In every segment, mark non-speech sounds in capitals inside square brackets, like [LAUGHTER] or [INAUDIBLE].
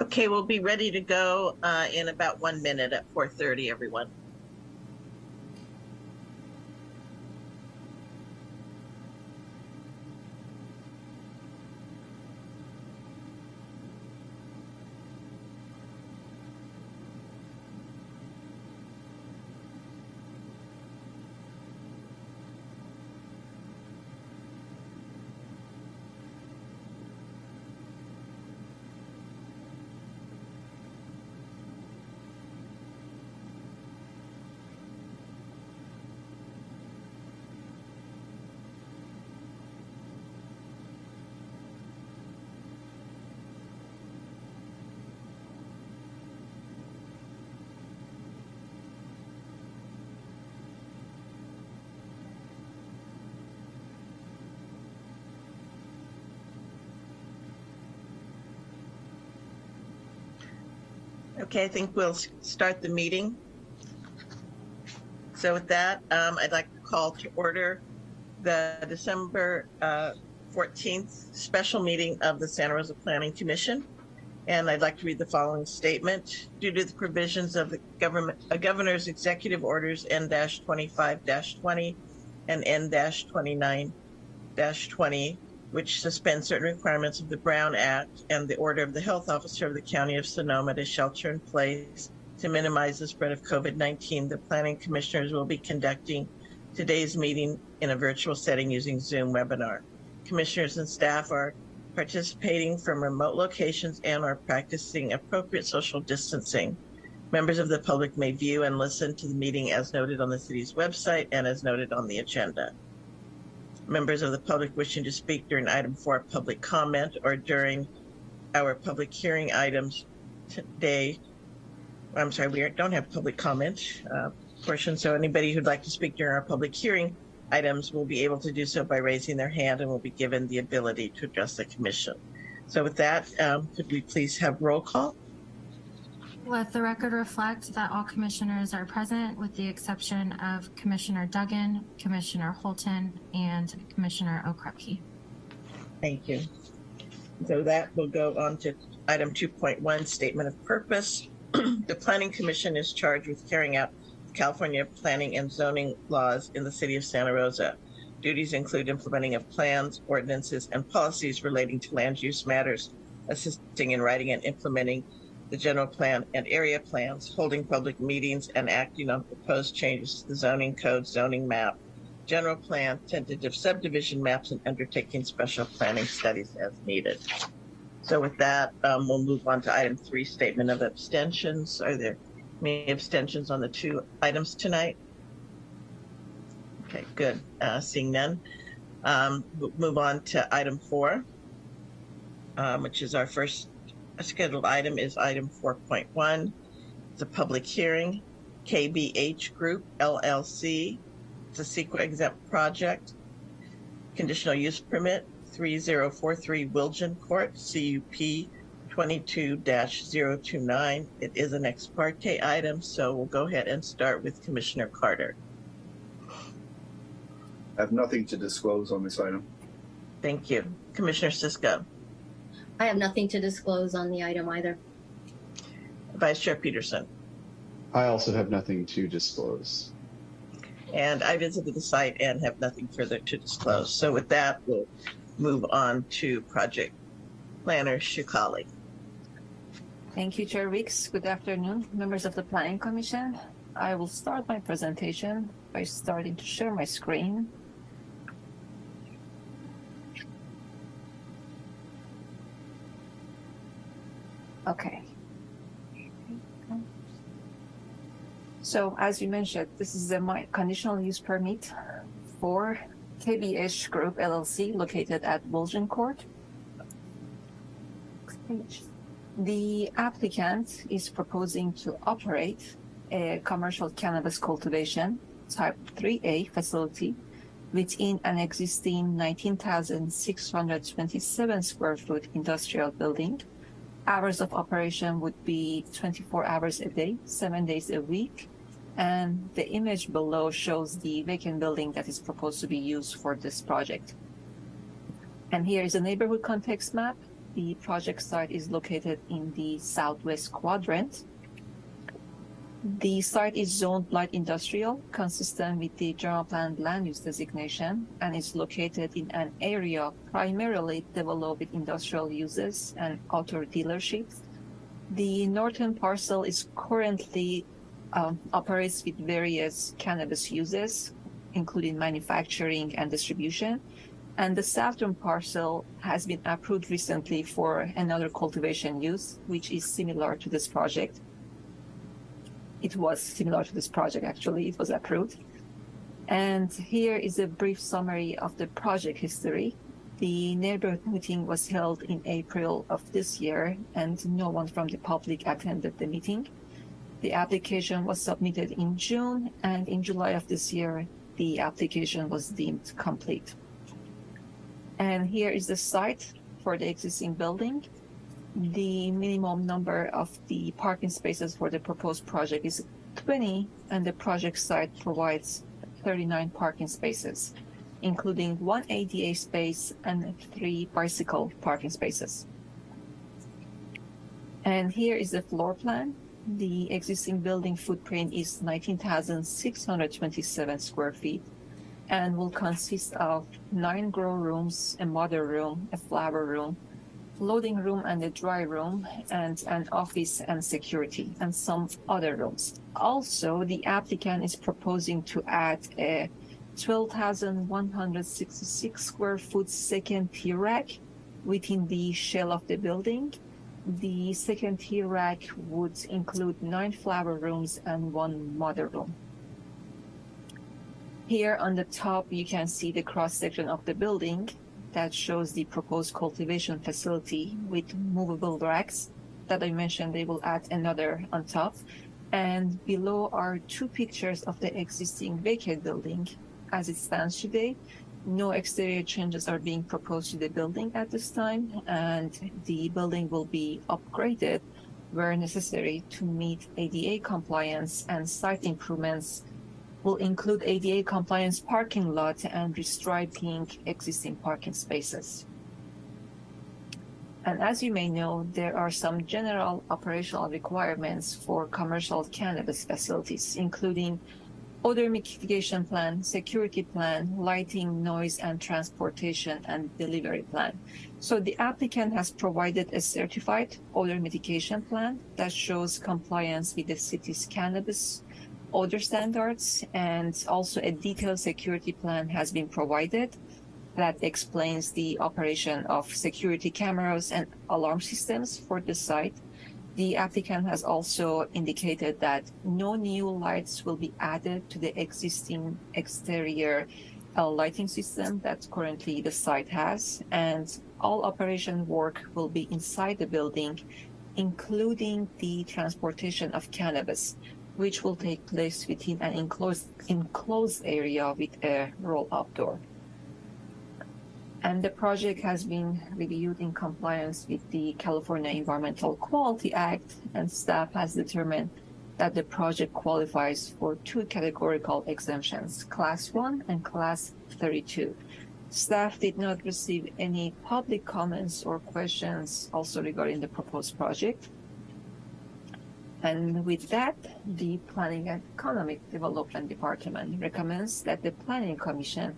Okay, we'll be ready to go uh, in about one minute at 4:30, everyone. Okay, I think we'll start the meeting. So with that, um, I'd like to call to order the December uh, 14th special meeting of the Santa Rosa Planning Commission. And I'd like to read the following statement. Due to the provisions of the government, uh, governor's executive orders N-25-20 and N-29-20, which suspends certain requirements of the Brown Act and the order of the health officer of the County of Sonoma to shelter in place to minimize the spread of COVID-19, the planning commissioners will be conducting today's meeting in a virtual setting using Zoom webinar. Commissioners and staff are participating from remote locations and are practicing appropriate social distancing. Members of the public may view and listen to the meeting as noted on the city's website and as noted on the agenda. Members of the public wishing to speak during item four, public comment, or during our public hearing items today. I'm sorry, we don't have public comment uh, portion, so anybody who'd like to speak during our public hearing items will be able to do so by raising their hand and will be given the ability to address the commission. So with that, um, could we please have roll call? Let the record reflect that all commissioners are present with the exception of Commissioner Duggan, Commissioner Holton, and Commissioner Okrepkie. Thank you. So that will go on to item 2.1, statement of purpose. [CLEARS THROAT] The Planning Commission is charged with carrying out California planning and zoning laws in the city of Santa Rosa. Duties include implementing of plans, ordinances, and policies relating to land use matters, assisting in writing and implementing the general plan and area plans, holding public meetings, and acting on proposed changes to the zoning code, zoning map, general plan, tentative subdivision maps, and undertaking special planning studies as needed. So with that, um, we'll move on to item three, statement of abstentions. Are there any abstentions on the two items tonight? Okay, good. Uh, seeing none. Um, we'll move on to item four, um, which is our first scheduled item is item 4.1. It's a public hearing, KBH Group LLC. It's a CEQA exempt project. Conditional use permit 3043 Wiljan Court, CUP 22-029. It is an ex parte item, so we'll go ahead and start with Commissioner Carter. I have nothing to disclose on this item. Thank you. Commissioner Cisco, I have nothing to disclose on the item either. Vice Chair Peterson, I also have nothing to disclose. and I visited the site and have nothing further to disclose. So with that, we'll move on to Project Planner Shukali. Thank you, Chair Weeks. Good afternoon, members of the Planning Commission. I will start my presentation by starting to share my screen. Okay. So as you mentioned, this is a conditional use permit for KBH Group LLC located at Wiljan Court. The applicant is proposing to operate a commercial cannabis cultivation type 3A facility within an existing 19,627 square foot industrial building. Hours of operation would be 24 hours a day, seven days a week. And the image below shows the vacant building that is proposed to be used for this project. And here is a neighborhood context map The project site is located in the southwest quadrant. The site is zoned light industrial, consistent with the general plan land use designation, and is located in an area primarily developed with industrial uses and auto dealerships. The northern parcel is currently um, operates with various cannabis uses, including manufacturing and distribution. And the southern parcel has been approved recently for another cultivation use, which is similar to this project. It was similar to this project, actually, it was approved. And here is a brief summary of the project history. The neighborhood meeting was held in April of this year, and no one from the public attended the meeting. The application was submitted in June, and in July of this year, the application was deemed complete. And here is the site for the existing building. The minimum number of the parking spaces for the proposed project is 20, and the project site provides 39 parking spaces, including one ADA space and three bicycle parking spaces. And here is the floor plan. The existing building footprint is 19,627 square feet and will consist of nine grow rooms, a mother room, a flower room, loading room and a dry room, and an office and security, and some other rooms. Also, the applicant is proposing to add a 12,166 square foot second tier rack within the shell of the building the second tier rack would include nine flower rooms and one mother room. Here on the top, you can see the cross section of the building that shows the proposed cultivation facility with movable racks that I mentioned. They will add another on top. And below are two pictures of the existing vacant building as it stands today no exterior changes are being proposed to the building at this time, and the building will be upgraded where necessary to meet ADA compliance and site improvements will include ADA compliance parking lot and restriping existing parking spaces. And as you may know, there are some general operational requirements for commercial cannabis facilities, including odor mitigation plan, security plan, lighting, noise, and transportation and delivery plan. So the applicant has provided a certified odor mitigation plan that shows compliance with the city's cannabis odor standards and also a detailed security plan has been provided that explains the operation of security cameras and alarm systems for the site the applicant has also indicated that no new lights will be added to the existing exterior uh, lighting system that currently the site has, and all operation work will be inside the building, including the transportation of cannabis, which will take place within an enclosed, enclosed area with a roll-up door and the project has been reviewed in compliance with the California Environmental Quality Act, and staff has determined that the project qualifies for two categorical exemptions, Class 1 and Class 32. Staff did not receive any public comments or questions also regarding the proposed project. And with that, the Planning and Economic Development Department recommends that the Planning Commission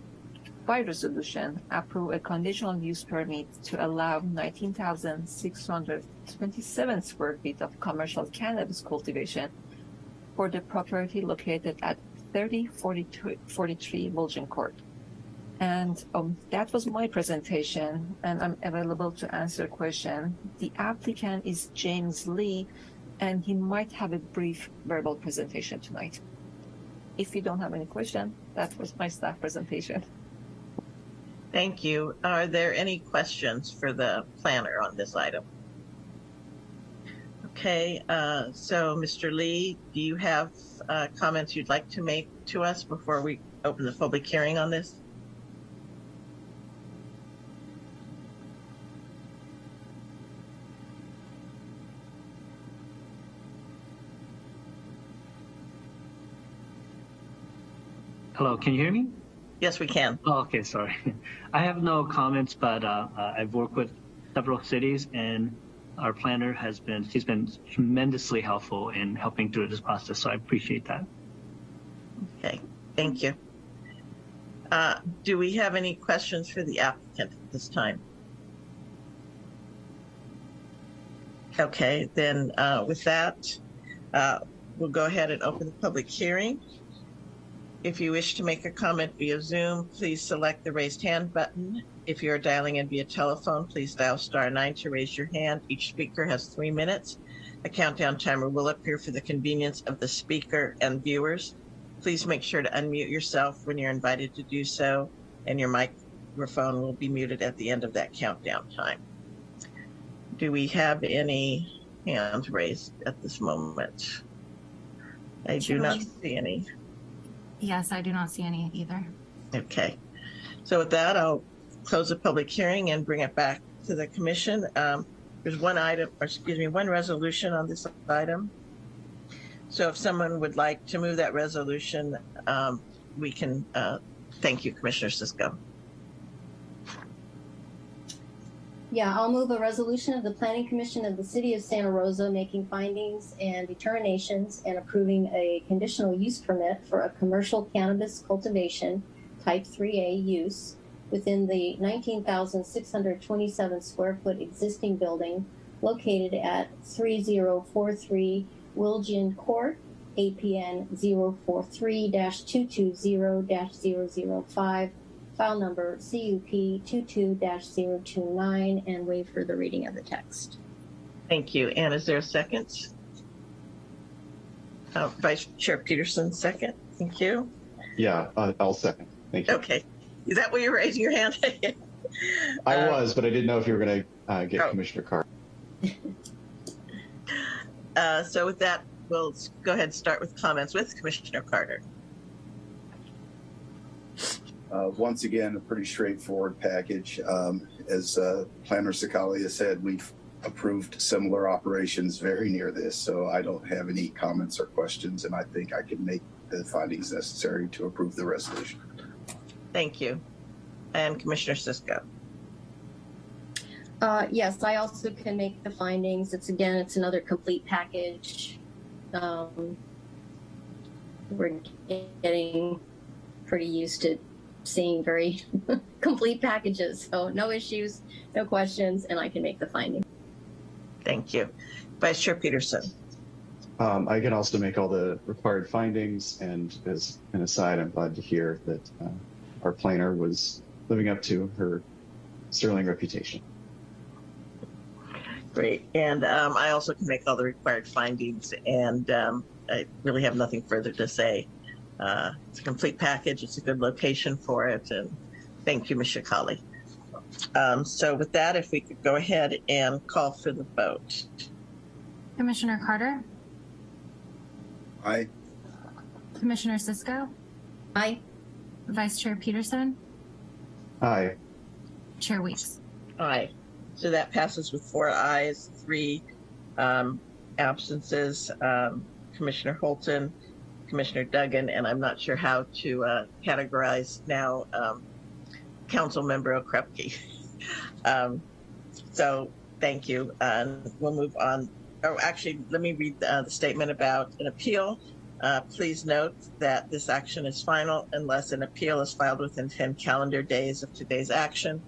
by resolution approve a conditional use permit to allow 19,627 square feet of commercial cannabis cultivation for the property located at 3043 Wilson Court. And um, that was my presentation, and I'm available to answer question. The applicant is James Lee, and he might have a brief verbal presentation tonight. If you don't have any question, that was my staff presentation. Thank you. Are there any questions for the planner on this item? Okay, uh, so Mr. Lee, do you have uh, comments you'd like to make to us before we open the public hearing on this? Hello, can you hear me? Yes, we can. Oh, okay, sorry. [LAUGHS] I have no comments, but uh, uh, I've worked with several cities, and our planner has been she's been tremendously helpful in helping through this process. So I appreciate that. Okay, thank you. Uh, do we have any questions for the applicant at this time? Okay, then uh, with that, uh, we'll go ahead and open the public hearing. If you wish to make a comment via Zoom, please select the raised hand button. If you're dialing in via telephone, please dial star nine to raise your hand. Each speaker has three minutes. A countdown timer will appear for the convenience of the speaker and viewers. Please make sure to unmute yourself when you're invited to do so, and your microphone will be muted at the end of that countdown time. Do we have any hands raised at this moment? I do not see any. Yes, I do not see any either. Okay. So with that, I'll close the public hearing and bring it back to the commission. Um, there's one item, or excuse me, one resolution on this item. So if someone would like to move that resolution, um, we can, uh, thank you, Commissioner Cisco. Yeah, I'll move a resolution of the Planning Commission of the City of Santa Rosa making findings and determinations and approving a conditional use permit for a commercial cannabis cultivation type three A use within the nineteen thousand six hundred twenty-seven square foot existing building located at three zero four three Wiljan Court, APN 043-220-005, file number CUP 22-029, and waive for the reading of the text. Thank you. And is there a second? Uh, Vice Chair Peterson, second. Thank you. Yeah, uh, I'll second. Thank you. Okay. Is that why you're raising your hand? [LAUGHS] I Uh, was, but I didn't know if you were going to uh, get Oh. Commissioner Carr. [LAUGHS] Uh, so with that, we'll go ahead and start with comments with Commissioner Carter. Uh, once again, a pretty straightforward package. Um, as uh, Planner Sakalia said, we've approved similar operations very near this, so I don't have any comments or questions, and I think I can make the findings necessary to approve the resolution. Thank you. And Commissioner Cisco. Uh, yes, I also can make the findings. It's again, it's another complete package. Um, we're getting pretty used to seeing very [LAUGHS] complete packages, so no issues, no questions, and I can make the finding. Thank you. Vice Chair Peterson. Um, I can also make all the required findings, and as an aside, I'm glad to hear that uh, our planner was living up to her sterling reputation. Great. And um, I also can make all the required findings, and um, I really have nothing further to say. Uh, it's a complete package. It's a good location for it, and thank you, Ms. Shikali. Um, so with that, if we could go ahead and call for the vote. Commissioner Carter, I, Commissioner Cisco, Aye. Vice Chair Peterson, Aye. Chair Weeks. Aye. So that passes with four ayes, three um, absences. Um, Commissioner Holton, Commissioner Duggan, and I'm not sure how to uh, categorize now um, Council Member Okrepkie. [LAUGHS] um, so thank you. And we'll move on. Oh, actually, let me read uh, the statement about an appeal. Uh, please note that this action is final unless an appeal is filed within 10 calendar days of today's action.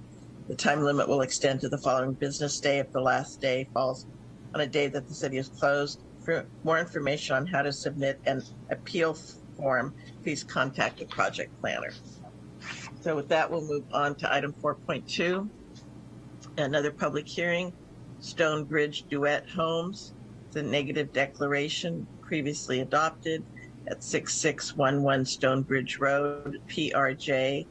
The time limit will extend to the following business day if the last day falls on a day that the city is closed. For more information on how to submit an appeal form, please contact the project planner. So with that, we'll move on to item 4.2, another public hearing, Stonebridge Duet Homes, the negative declaration previously adopted at 6611 Stonebridge Road, PRJ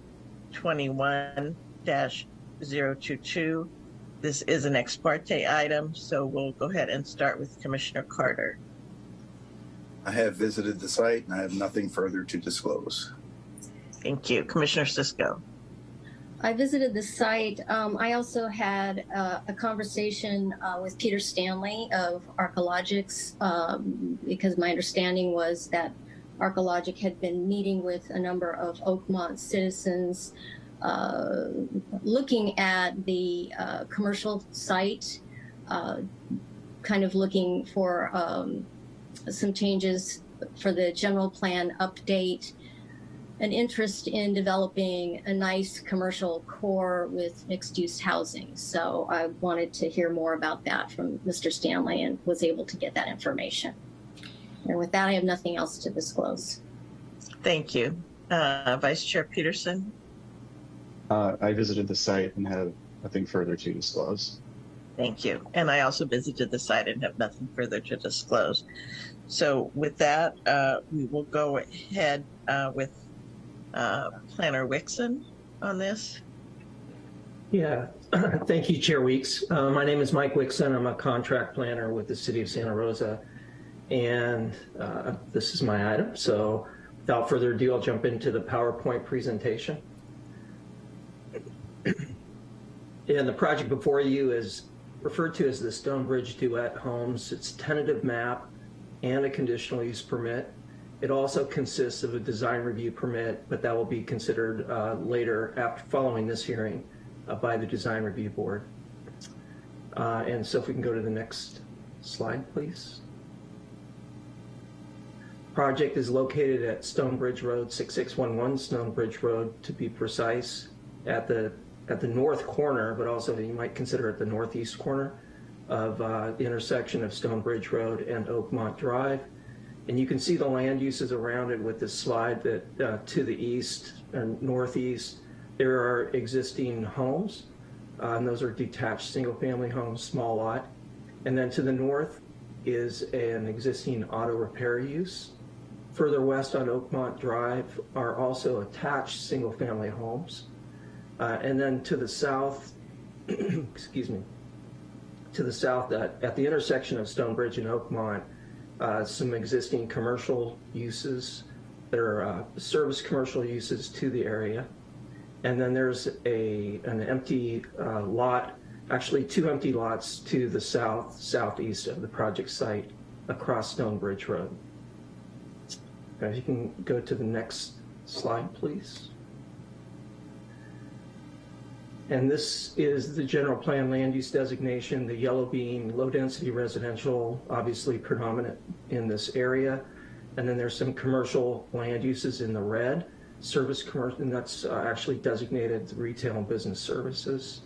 21-022. This is an ex parte item, so we'll go ahead and start with Commissioner Carter. I have visited the site and I have nothing further to disclose. Thank you. Commissioner Cisco. I visited the site. Um, I also had uh, a conversation uh, with Peter Stanley of Archaeologics um, because my understanding was that Archaeologic had been meeting with a number of Oakmont citizens uh, looking at the uh, commercial site, uh, kind of looking for um, some changes for the general plan update, an interest in developing a nice commercial core with mixed use housing. So I wanted to hear more about that from Mr. Stanley and was able to get that information. And with that, I have nothing else to disclose. Thank you. Uh, Vice Chair Peterson? Uh, I visited the site and have nothing further to disclose. Thank you. And I also visited the site and have nothing further to disclose. So with that, uh, we will go ahead uh, with uh, Planner Wixon on this. Yeah, [CLEARS THROAT] thank you, Chair Weeks. Uh, my name is Mike Wixon. I'm a contract planner with the City of Santa Rosa. And uh, this is my item. So without further ado, I'll jump into the PowerPoint presentation. And the project before you is referred to as the Stonebridge Duet Homes. It's tentative map and a conditional use permit. It also consists of a design review permit, but that will be considered uh, later after following this hearing uh, by the design review board. Uh, and so if we can go to the next slide, please. Project is located at Stonebridge Road, 6611 Stonebridge Road to be precise, at the at the north corner, but also you might consider it the northeast corner of uh, the intersection of Stonebridge Road and Oakmont Drive. And you can see the land uses around it with this slide that uh, to the east and northeast, there are existing homes. Uh, and those are detached single family homes, small lot. And then to the north is an existing auto repair use. Further west on Oakmont Drive are also attached single family homes. Uh, and then to the south, [CLEARS THROAT] excuse me, to the south at, at the intersection of Stonebridge and Oakmont, uh, some existing commercial uses. There are uh, service commercial uses to the area. And then there's a an empty uh, lot, actually two empty lots to the south, southeast of the project site across Stonebridge Road. If you can go to the next slide, please. And this is the general plan land use designation, the yellow being low density residential, obviously predominant in this area. And then there's some commercial land uses in the red, service commercial, and that's uh, actually designated retail and business services.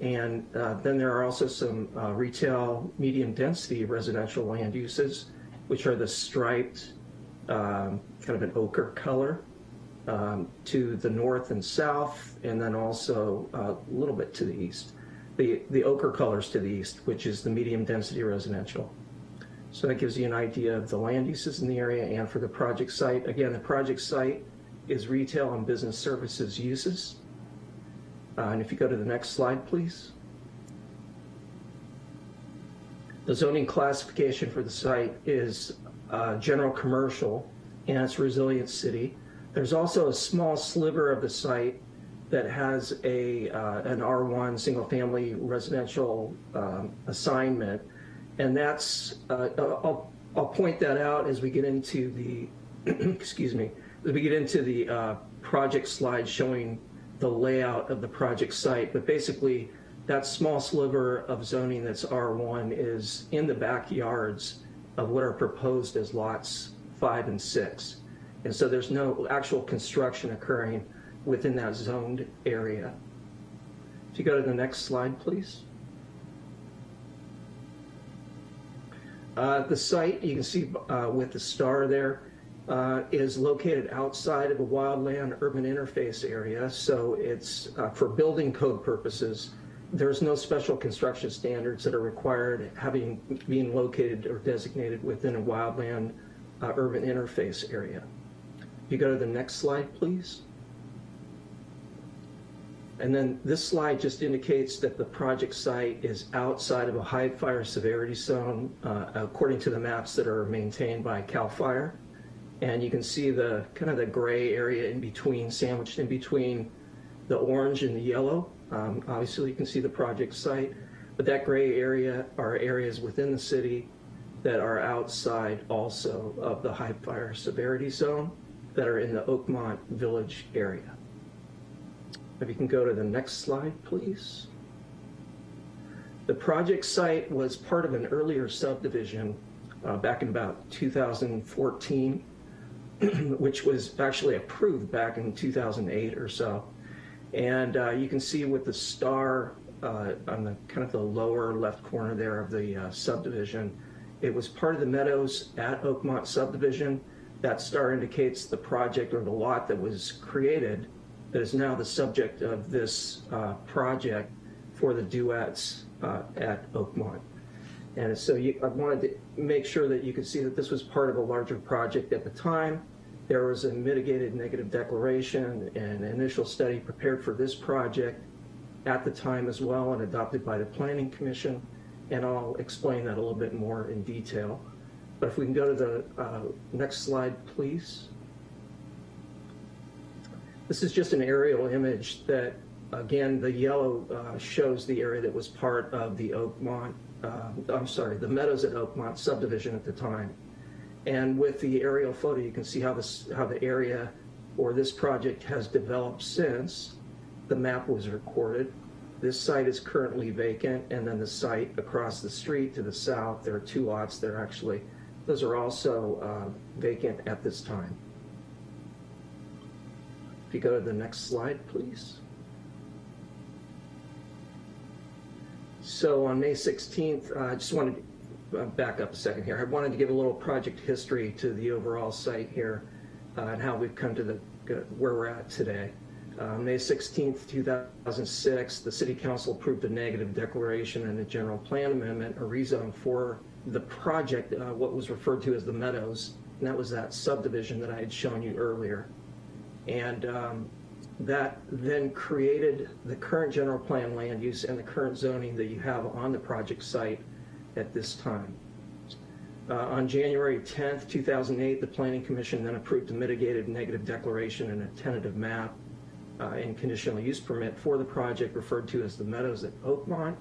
And uh, then there are also some uh, retail medium density residential land uses, which are the striped, um, kind of an ochre color um, to the north and south, and then also uh, a little bit to the east. The, the ochre colors to the east, which is the medium density residential. So that gives you an idea of the land uses in the area and for the project site. Again, the project site is retail and business services uses. Uh, and if you go to the next slide, please. The zoning classification for the site is uh, general commercial and it's resilient city. There's also a small sliver of the site that has a uh, an R1 single family residential um, assignment, and that's uh, I'll I'll point that out as we get into the [CLEARS THROAT] excuse me as we get into the uh, project slide showing the layout of the project site. But basically, that small sliver of zoning that's R1 is in the backyards of what are proposed as lots five and six. And so there's no actual construction occurring within that zoned area. If you go to the next slide, please. Uh, the site, you can see uh, with the star there, uh, is located outside of a wildland urban interface area. So it's uh, for building code purposes. There's no special construction standards that are required having being located or designated within a wildland uh, urban interface area. You go to the next slide, please. And then this slide just indicates that the project site is outside of a high fire severity zone, uh, according to the maps that are maintained by CAL FIRE. And you can see the kind of the gray area in between, sandwiched in between the orange and the yellow. Um, obviously, you can see the project site, but that gray area are areas within the city that are outside also of the high fire severity zone that are in the Oakmont Village area. If you can go to the next slide, please. The project site was part of an earlier subdivision uh, back in about 2014, [CLEARS THROAT] which was actually approved back in 2008 or so. And uh, you can see with the star uh, on the kind of the lower left corner there of the uh, subdivision, it was part of the Meadows at Oakmont subdivision. That star indicates the project or the lot that was created that is now the subject of this uh, project for the duets uh, at Oakmont. And so you, I wanted to make sure that you could see that this was part of a larger project at the time. There was a mitigated negative declaration and initial study prepared for this project at the time as well and adopted by the Planning Commission. And I'll explain that a little bit more in detail. But if we can go to the uh, next slide, please. This is just an aerial image that, again, the yellow uh, shows the area that was part of the Oakmont, uh, I'm sorry, the Meadows at Oakmont subdivision at the time. And with the aerial photo, you can see how this, how the area or this project has developed since the map was recorded. This site is currently vacant, and then the site across the street to the south, there are two lots there actually. Those are also uh, vacant at this time. If you go to the next slide, please. So on May 16th, uh, I just wanted to uh, back up a second here. I wanted to give a little project history to the overall site here uh, and how we've come to the where we're at today. Uh, May 16th, 2006, the City Council approved a negative declaration and a general plan amendment, a rezone for the project, uh, what was referred to as the Meadows, and that was that subdivision that I had shown you earlier. And um, that then created the current general plan land use and the current zoning that you have on the project site at this time. Uh, on January 10th, 2008, the Planning Commission then approved a mitigated negative declaration and a tentative map uh, and conditional use permit for the project referred to as the Meadows at Oakmont.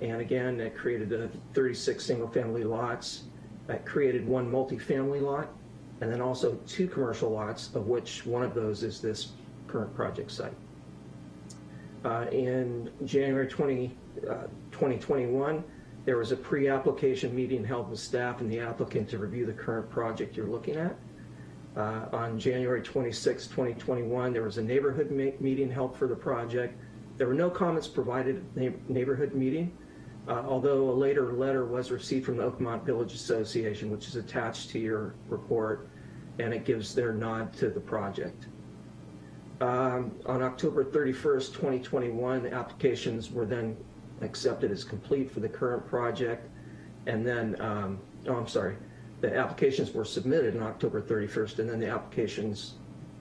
And again, it created uh, 36 single-family lots. That created one multifamily lot, and then also two commercial lots, of which one of those is this current project site. Uh, in January 20, uh, 2021, there was a pre-application meeting held with staff and the applicant to review the current project you're looking at. Uh, on January 26, 2021, there was a neighborhood meeting held for the project. There were no comments provided at the neighborhood meeting, uh, although a later letter was received from the Oakmont Village Association, which is attached to your report, and it gives their nod to the project. Um, on October 31st, 2021, the applications were then accepted as complete for the current project. And then, um, oh, I'm sorry, the applications were submitted on October 31st, and then the applications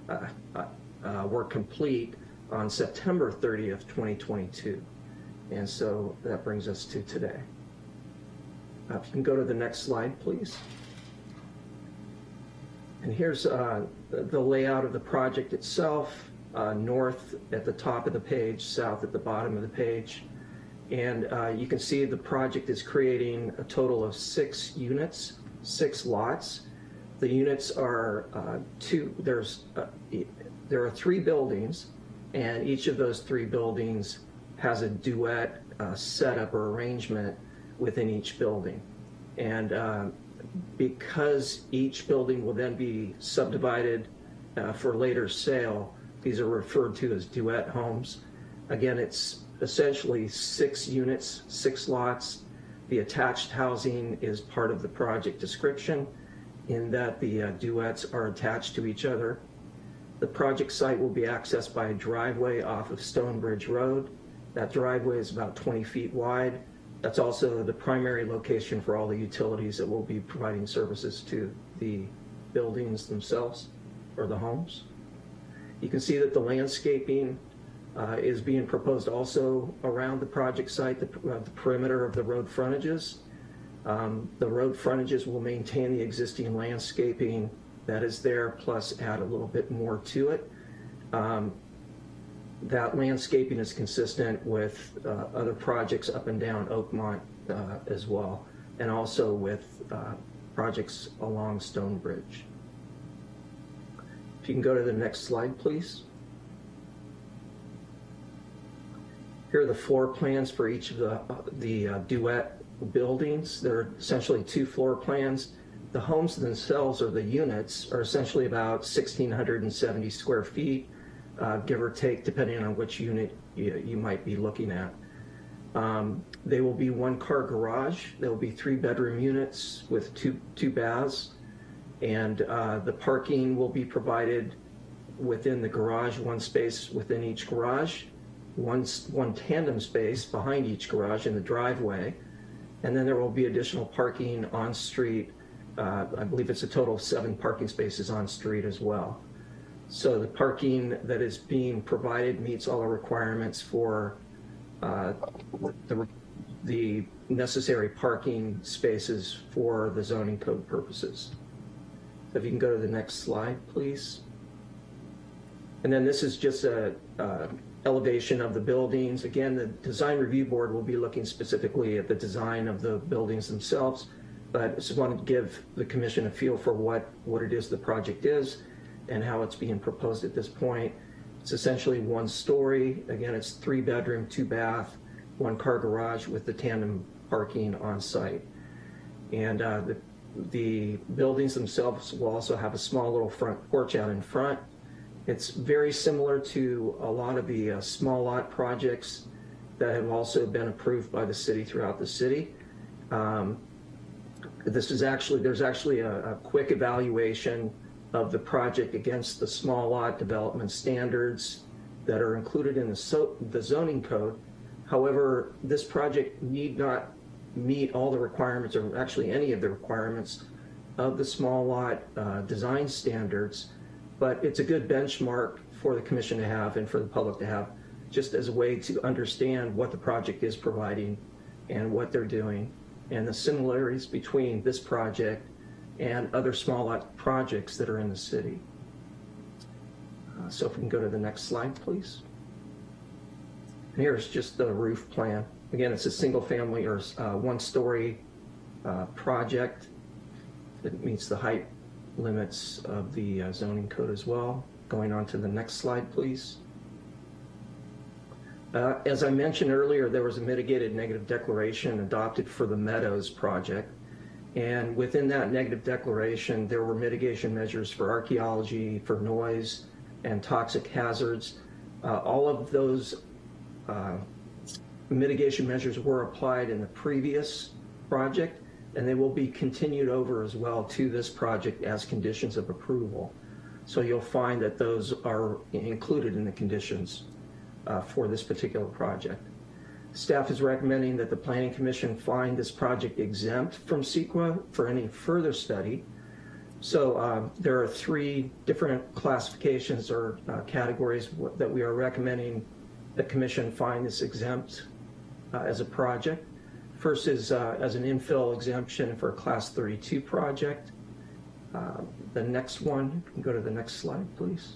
uh, uh, uh, were complete on September 30th, 2022. And so that brings us to today. Uh, if you can go to the next slide, please. And here's uh, the layout of the project itself, uh, north at the top of the page, south at the bottom of the page. And you can see the project is creating a total of six units, six lots. The units are uh, two, there's, uh, there are three buildings, and each of those three buildings has a duet uh, setup or arrangement within each building. And uh, because each building will then be subdivided uh, for later sale, these are referred to as duet homes. Again, it's essentially six units, six lots. The attached housing is part of the project description in that the uh, duets are attached to each other. The project site will be accessed by a driveway off of Stonebridge Road. That driveway is about 20 feet wide. That's also the primary location for all the utilities that will be providing services to the buildings themselves or the homes. You can see that the landscaping uh, is being proposed also around the project site, the, uh, the perimeter of the road frontages. Um, the road frontages will maintain the existing landscaping that is there, plus add a little bit more to it. Um, that landscaping is consistent with uh, other projects up and down Oakmont uh, as well, and also with uh, projects along Stonebridge. If you can go to the next slide, please. Here are the floor plans for each of the, the uh, duet buildings. They're essentially two floor plans. The homes themselves or the units are essentially about 1,670 square feet, uh, give or take, depending on which unit you, you might be looking at. Um, they will be one car garage. There will be three bedroom units with two, two baths. And uh, the parking will be provided within the garage, one space within each garage, one, one tandem space behind each garage in the driveway. And then there will be additional parking on street. Uh, I believe it's a total of seven parking spaces on street as well. So the parking that is being provided meets all the requirements for uh, the, the necessary parking spaces for the zoning code purposes. So if you can go to the next slide, please. And then this is just a, uh, elevation of the buildings. Again, the design review board will be looking specifically at the design of the buildings themselves. But I just wanted to give the commission a feel for what, what it is the project is and how it's being proposed at this point. It's essentially one story. Again, it's three bedroom, two bath, one car garage with the tandem parking on site. And uh, the, the buildings themselves will also have a small little front porch out in front. It's very similar to a lot of the uh, small lot projects that have also been approved by the city throughout the city. Um, This is actually, there's actually a, a quick evaluation of the project against the small lot development standards that are included in the so, the zoning code. However, this project need not meet all the requirements, or actually any of the requirements of the small lot uh, design standards, but it's a good benchmark for the commission to have and for the public to have, just as a way to understand what the project is providing and what they're doing, and the similarities between this project and other small lot projects that are in the city. Uh, So if we can go to the next slide, please. And here's just the roof plan. Again, it's a single family or uh, one-story uh, project that meets the height limits of the uh, zoning code as well. Going on to the next slide, please. Uh, As I mentioned earlier, there was a mitigated negative declaration adopted for the Meadows project. And within that negative declaration, there were mitigation measures for archaeology, for noise, and toxic hazards. Uh, All of those uh, mitigation measures were applied in the previous project, and they will be continued over as well to this project as conditions of approval. So you'll find that those are included in the conditions uh, for this particular project. Staff is recommending that the Planning Commission find this project exempt from CEQA for any further study. So um, there are three different classifications or uh, categories that we are recommending the commission find this exempt uh, as a project. First is uh, as an infill exemption for a Class 32 project. Uh, The next one, go to the next slide, please.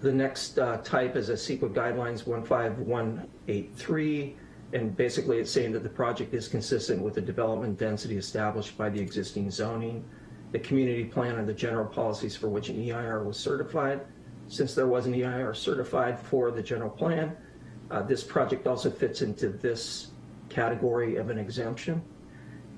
The next uh, type is a CEQA guidelines 15183, and basically it's saying that the project is consistent with the development density established by the existing zoning, the community plan, and the general policies for which an EIR was certified. Since there was an EIR certified for the general plan, uh, this project also fits into this category of an exemption.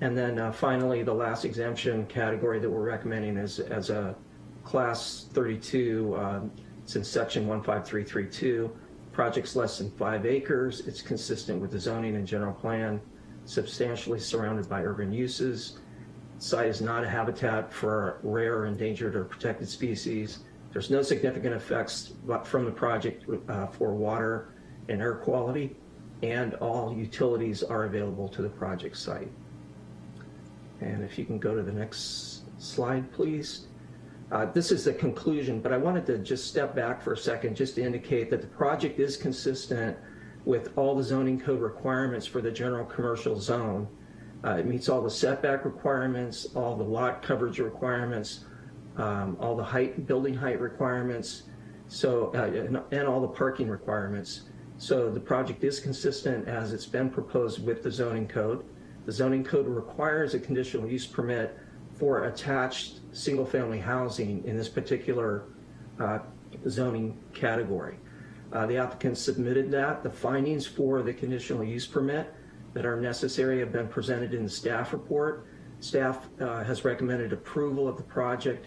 And then uh, finally, the last exemption category that we're recommending is as a class 32, um, since section 15332, projects less than five acres, it's consistent with the zoning and general plan, substantially surrounded by urban uses. Site is not a habitat for rare, endangered, or protected species. There's no significant effects from the project uh, for water and air quality, and all utilities are available to the project site. And if you can go to the next slide, please. Uh, This is the conclusion, but I wanted to just step back for a second just to indicate that the project is consistent with all the zoning code requirements for the general commercial zone. Uh, It meets all the setback requirements, all the lot coverage requirements, um, all the height, building height requirements, so, uh, and and all the parking requirements. So the project is consistent as it's been proposed with the zoning code. The zoning code requires a conditional use permit for attached single-family housing in this particular uh, zoning category. Uh, the applicant submitted that. The findings for the conditional use permit that are necessary have been presented in the staff report. Staff uh, has recommended approval of the project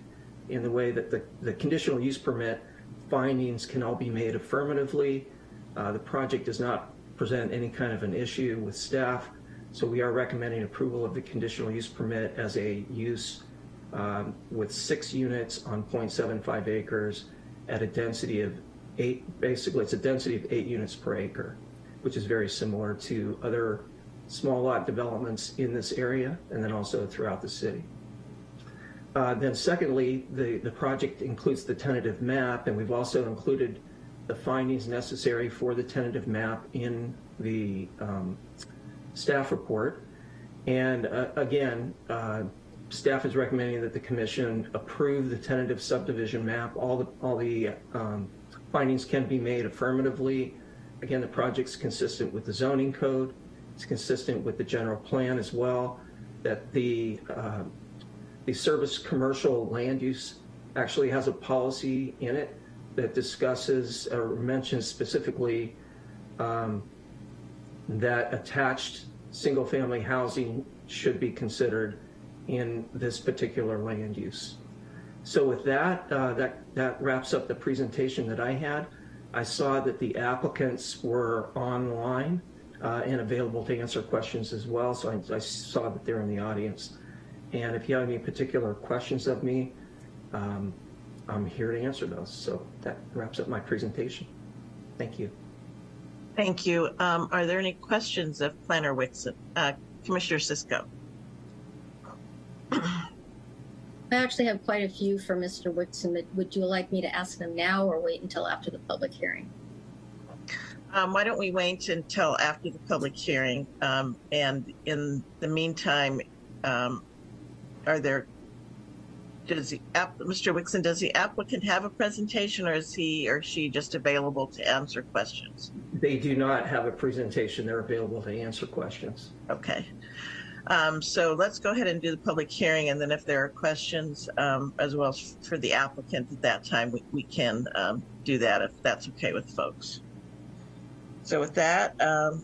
in the way that the, the conditional use permit findings can all be made affirmatively. Uh, the project does not present any kind of an issue with staff, so we are recommending approval of the conditional use permit as a use um, with six units on 0.75 acres at a density of eight, basically it's a density of eight units per acre, which is very similar to other small lot developments in this area and then also throughout the city. Uh, then secondly, the, the project includes the tentative map and we've also included the findings necessary for the tentative map in the um, staff report. And uh, again, uh, staff is recommending that the commission approve the tentative subdivision map. All the, all the um, findings can be made affirmatively. Again, the project's consistent with the zoning code. It's consistent with the general plan as well, that the, uh, the service commercial land use actually has a policy in it that discusses or mentions specifically um, that attached single-family housing should be considered in this particular land use. So with that, uh, that, that wraps up the presentation that I had. I saw that the applicants were online uh, and available to answer questions as well, so I, I saw that they're in the audience. And if you have any particular questions of me, um, I'm here to answer those. So that wraps up my presentation. Thank you. Thank you. Um, are there any questions of Planner Wixon? Uh, Commissioner Cisco? [CLEARS THROAT] I actually have quite a few for Mr. Whitson, but would you like me to ask them now or wait until after the public hearing? Um, why don't we wait until after the public hearing? Um, and in the meantime, um, are there, does the app, Mr. Wixon, does the applicant have a presentation or is he or she just available to answer questions? They do not have a presentation. They're available to answer questions. Okay. Um, so let's go ahead and do the public hearing, and then if there are questions, um, as well as for the applicant at that time, we, we can um, do that if that's okay with folks. So with that, um,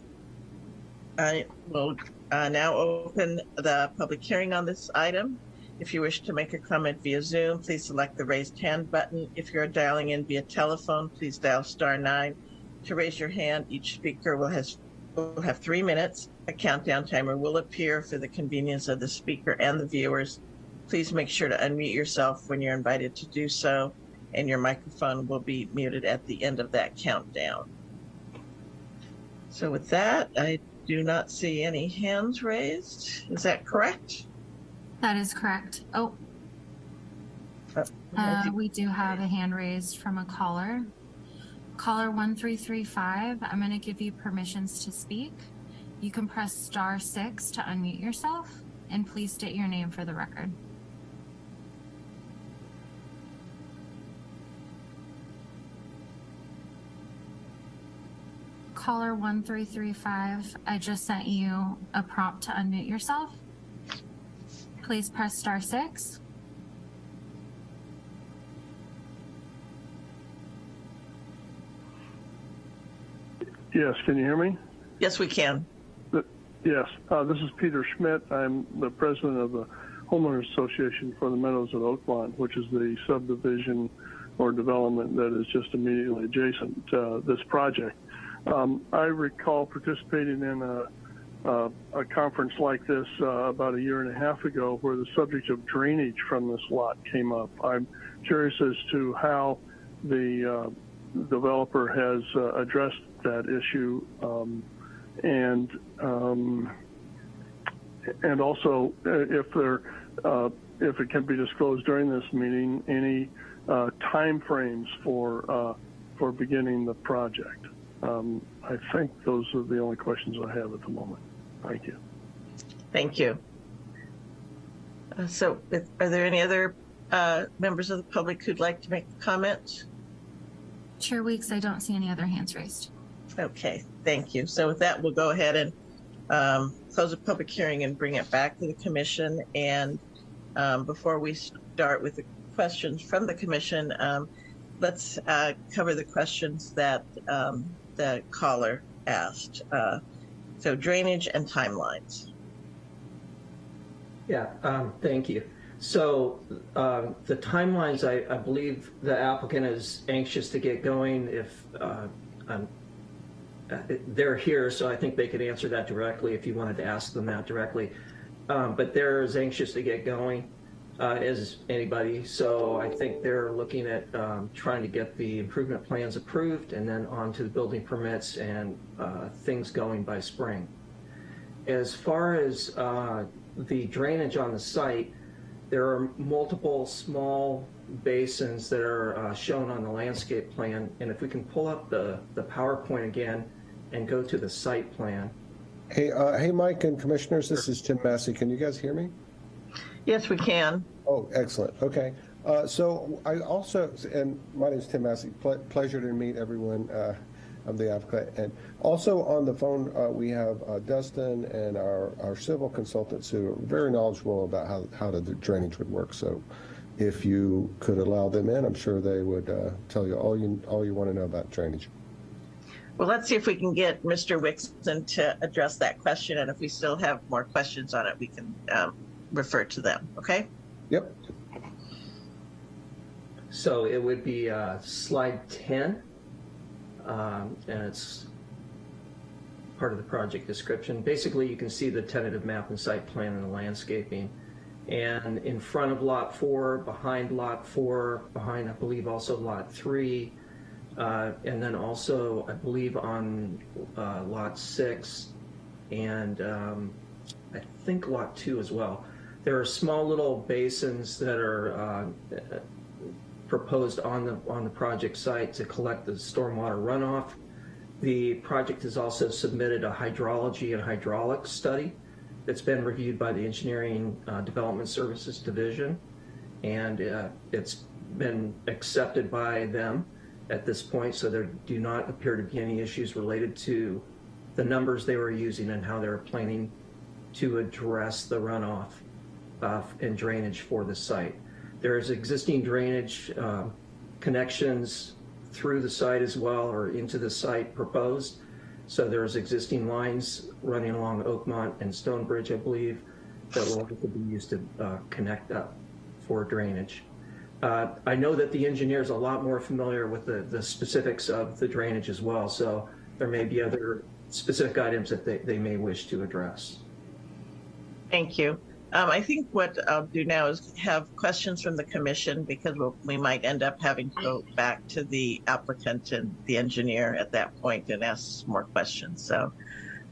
I will uh, now open the public hearing on this item. If you wish to make a comment via Zoom, please select the raised hand button. If you're dialing in via telephone, please dial star nine to raise your hand. Each speaker will has will have three minutes. A countdown timer will appear for the convenience of the speaker and the viewers. Please make sure to unmute yourself when you're invited to do so, and your microphone will be muted at the end of that countdown. So with that, I do not see any hands raised. Is that correct? That is correct. Oh, Uh, uh, we do have a hand raised from a caller. Caller 1335, I'm going to give you permissions to speak. You can press star six to unmute yourself and please state your name for the record. Caller 1335, I just sent you a prompt to unmute yourself. Please press star six. Yes, can you hear me? Yes, we can. Yes, uh, this is Peter Schmidt. I'm the president of the Homeowners Association for the Meadows at Oakmont, which is the subdivision or development that is just immediately adjacent to this project. Um, I recall participating in a, a, a conference like this uh, about a year and a half ago where the subject of drainage from this lot came up. I'm curious as to how the uh, developer has uh, addressed that issue um, and um, and also uh, if there uh, if it can be disclosed during this meeting any uh, time frames for uh, for beginning the project. Um, I think those are the only questions I have at the moment. Thank you. Thank you. Uh, so, if- are there any other uh, members of the public who'd like to make comments? comment? Chair Weeks, I don't see any other hands raised. Okay, thank you. So with that, we'll go ahead and um, close the public hearing and bring it back to the commission. And um, before we start with the questions from the commission, um, let's uh, cover the questions that um, the caller asked. Uh, so drainage and timelines. Yeah, um, thank you. So um, the timelines, I, I believe the applicant is anxious to get going. If uh, um, uh, they're here, so I think they could answer that directly if you wanted to ask them that directly. Um, but they're as anxious to get going uh, as anybody. So I think they're looking at um, trying to get the improvement plans approved and then on to the building permits and uh, things going by spring. As far as uh, the drainage on the site, there are multiple small basins that are uh, shown on the landscape plan. And if we can pull up the, the PowerPoint again and go to the site plan. Hey, uh, hey, Mike and commissioners, this is Tim Massey. Can you guys hear me? Yes, we can. Oh, excellent. Okay. Uh, so I also, and my name is Tim Massey. Ple- pleasure to meet everyone. Uh, I'm the applicant. And also on the phone, uh, we have uh, Dustin and our, our civil consultants who are very knowledgeable about how, how the drainage would work. So if you could allow them in, I'm sure they would uh, tell you all you all you want to know about drainage. Well, let's see if we can get Mr. Wixon to address that question. And if we still have more questions on it, we can um, refer to them. Okay? Yep. So it would be uh, slide 10, um, and it's part of the project description. Basically, you can see the tentative map and site plan and the landscaping. And in front of lot four, behind lot four, behind, I believe, also lot three, uh, and then also, I believe, on uh, lot six, and um, I think lot two as well. There are small little basins that are uh, proposed on the on the project site to collect the stormwater runoff. The project has also submitted a hydrology and hydraulics study that's been reviewed by the Engineering uh, Development Services Division, and uh, it's been accepted by them at this point. So there do not appear to be any issues related to the numbers they were using and how they were planning to address the runoff uh, and drainage for the site. There is existing drainage uh, connections through the site as well or into the site proposed. So there's existing lines running along Oakmont and Stonebridge, I believe, that will have to be used to uh, connect up for drainage. Uh, I know that the engineer is a lot more familiar with the, the specifics of the drainage as well, so there may be other specific items that they, they may wish to address. Thank you. Um, I think what I'll do now is have questions from the commission because we'll, we might end up having to go back to the applicant and the engineer at that point and ask more questions. So,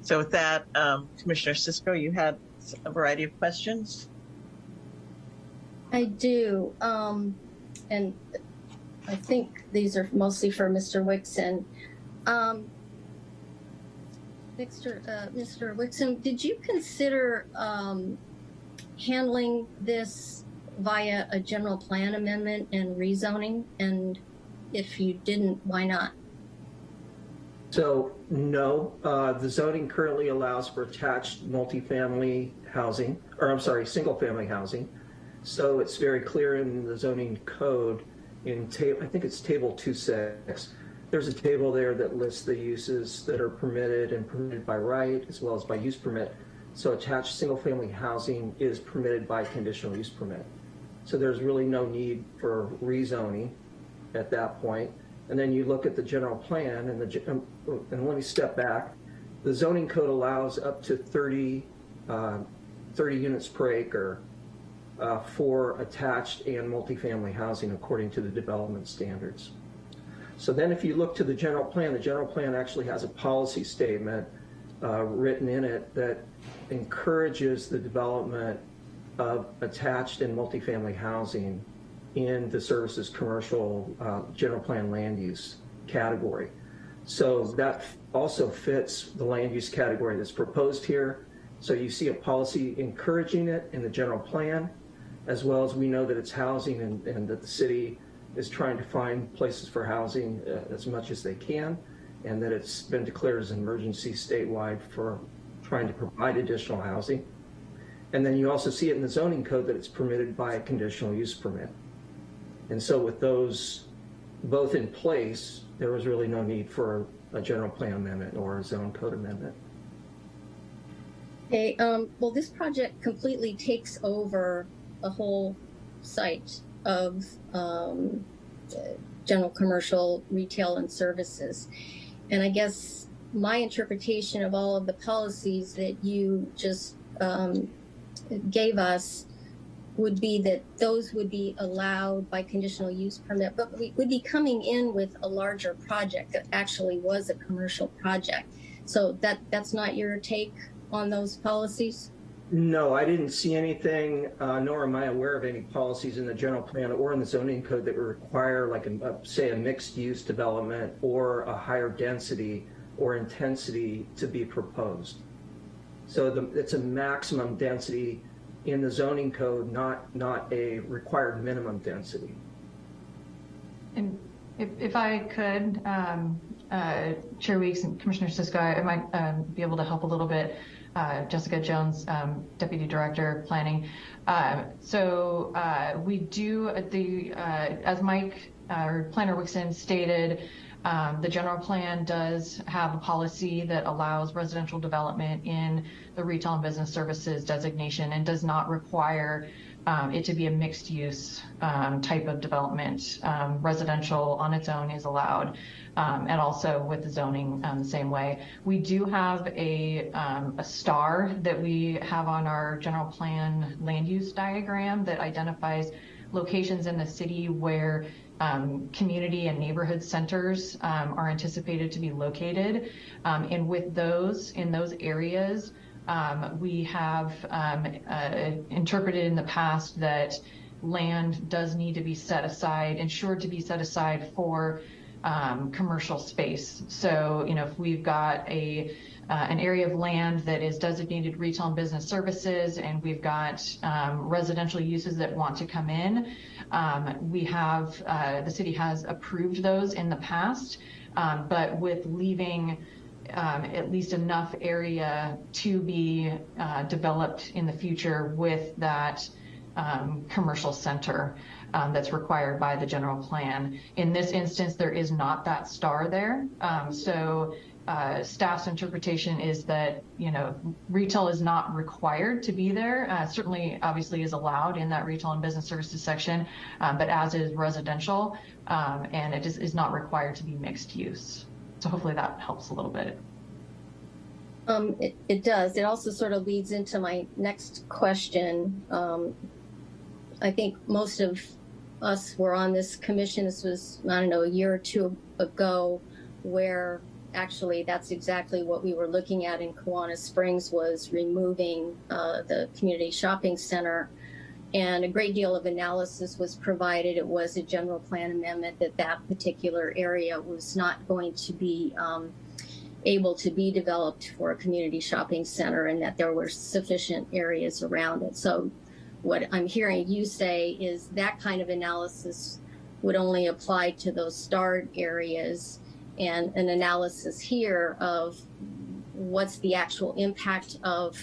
so with that, um, Commissioner Cisco, you had a variety of questions. I do. Um, and I think these are mostly for Mr. Wixon. Um, Mr. Uh, Mr. Wixon, did you consider um, handling this via a general plan amendment and rezoning? And if you didn't, why not? So, no, uh, the zoning currently allows for attached multifamily housing, or I'm sorry, single-family housing. So it's very clear in the zoning code in ta- I think it's table 2.6. There's a table there that lists the uses that are permitted and permitted by right as well as by use permit. So attached single-family housing is permitted by conditional use permit. So there's really no need for rezoning at that point. And then you look at the general plan and the, um, and let me step back. The zoning code allows up to 30, uh, 30 units per acre uh, for attached and multifamily housing according to the development standards. So then if you look to the general plan, the general plan actually has a policy statement uh, written in it that encourages the development of attached and multifamily housing in the services commercial uh, general plan land use category. So that also fits the land use category that's proposed here. So you see a policy encouraging it in the general plan, as well as we know that it's housing and, and that the city is trying to find places for housing uh, as much as they can, and that it's been declared as an emergency statewide for trying to provide additional housing. And then you also see it in the zoning code that it's permitted by a conditional use permit. And so with those both in place, there was really no need for a general plan amendment or a zone code amendment. Okay, um, well, this project completely takes over the whole site of, um, general commercial, retail and services. And I guess my interpretation of all of the policies that you just, um, gave us would be that those would be allowed by conditional use permit, but we would be coming in with a larger project that actually was a commercial project. So that, that's not your take on those policies? No, I didn't see anything, uh, nor am I aware of any policies in the general plan or in the zoning code that would require like, a, a- say, a mixed-use development or a higher density or intensity to be proposed. So the, it's a maximum density in the zoning code, not, not a required minimum density. And if, if I could, um, uh, Chair Weeks and Commissioner Cisco, I might um, be able to help a little bit. Uh, Jessica Jones, um, Deputy Director Planning. Uh, so uh, we do the uh, as Mike uh, or Planner Wixon stated. Um, the general plan does have a policy that allows residential development in the retail and business services designation and does not require um, it to be a mixed use um, type of development. Um, residential on its own is allowed, um, and also with the zoning um, the same way. We do have a, a star that we have on our general plan land use diagram that identifies locations in the city where um, community and neighborhood centers um, are anticipated to be located. Um, and with those, in those areas, um, we have um, uh, interpreted in the past that land does need to be set aside, ensured to be set aside for commercial space. So, you know, if we've got a uh, an area of land that is designated retail and business services, and we've got um, residential uses that want to come in. Um, we have uh, the city has approved those in the past, um, but with leaving um, at least enough area to be uh, developed in the future with that um, commercial center um, that's required by the general plan. In this instance, there is not that star there. So uh, staff's interpretation is that, you know, retail is not required to be there. Uh, certainly, obviously, is allowed in that retail and business services section, um, but as is residential, um, and it is, is not required to be mixed use. So hopefully that helps a little bit. Um, it, it does. It also sort of leads into my next question. Um, I think most of us were on this commission. This was, I don't know, a year or two ago, where actually that's exactly what we were looking at in Kawana Springs was removing uh, the community shopping center. And a great deal of analysis was provided. It was a general plan amendment that that particular area was not going to be um, able to be developed for a community shopping center and that there were sufficient areas around it. So what I'm hearing you say is that kind of analysis would only apply to those starred areas and an analysis here of what's the actual impact of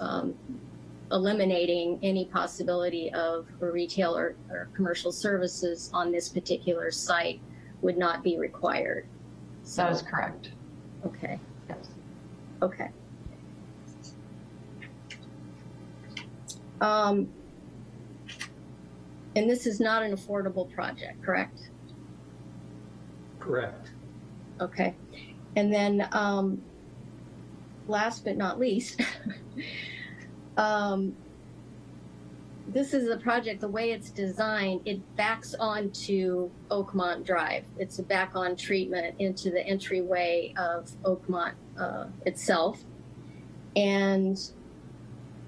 um, eliminating any possibility of retail or, or commercial services on this particular site would not be required. So, That is correct. okay, Yes. okay. Um, and this is not an affordable project, correct? Correct. Okay. And then, um, last but not least, [LAUGHS] um, this is a project, the way it's designed, it backs onto Oakmont Drive. It's a back on treatment into the entryway of Oakmont uh, itself. And